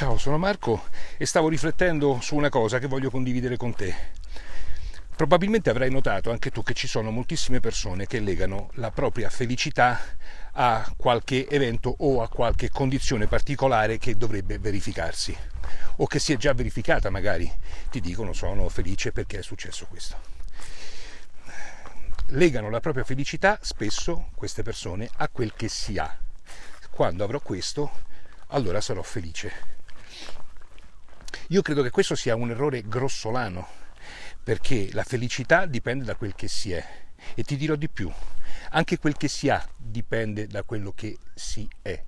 Ciao, sono Marco e stavo riflettendo su una cosa che voglio condividere con te. Probabilmente avrai notato anche tu che ci sono moltissime persone che legano la propria felicità a qualche evento o a qualche condizione particolare che dovrebbe verificarsi o che si è già verificata magari. Ti dicono sono felice perché è successo questo. Legano la propria felicità spesso queste persone a quel che si ha. Quando avrò questo, allora sarò felice. Io credo che questo sia un errore grossolano, perché la felicità dipende da quel che si è. E ti dirò di più, anche quel che si ha dipende da quello che si è.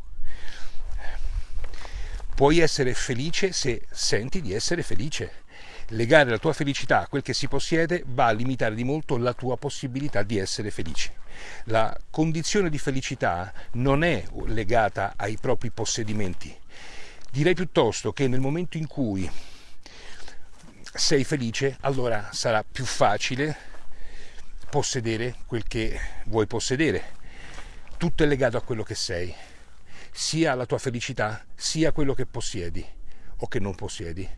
Puoi essere felice se senti di essere felice. Legare la tua felicità a quel che si possiede va a limitare di molto la tua possibilità di essere felice. La condizione di felicità non è legata ai propri possedimenti, Direi piuttosto che nel momento in cui sei felice, allora sarà più facile possedere quel che vuoi possedere. Tutto è legato a quello che sei, sia la tua felicità, sia quello che possiedi o che non possiedi.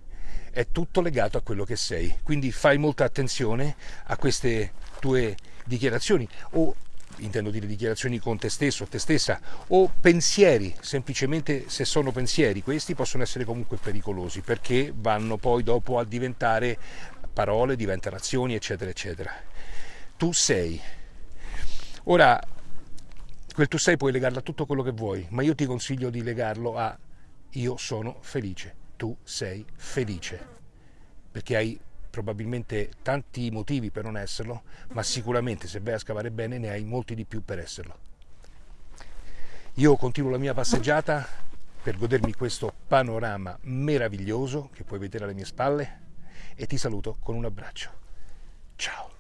È tutto legato a quello che sei. Quindi fai molta attenzione a queste tue dichiarazioni o intendo dire dichiarazioni con te stesso, te stessa, o pensieri, semplicemente se sono pensieri, questi possono essere comunque pericolosi perché vanno poi dopo a diventare parole, diventano azioni, eccetera, eccetera. Tu sei. Ora, quel tu sei puoi legarlo a tutto quello che vuoi, ma io ti consiglio di legarlo a io sono felice, tu sei felice, perché hai probabilmente tanti motivi per non esserlo, ma sicuramente se vai a scavare bene ne hai molti di più per esserlo. Io continuo la mia passeggiata per godermi questo panorama meraviglioso che puoi vedere alle mie spalle e ti saluto con un abbraccio. Ciao!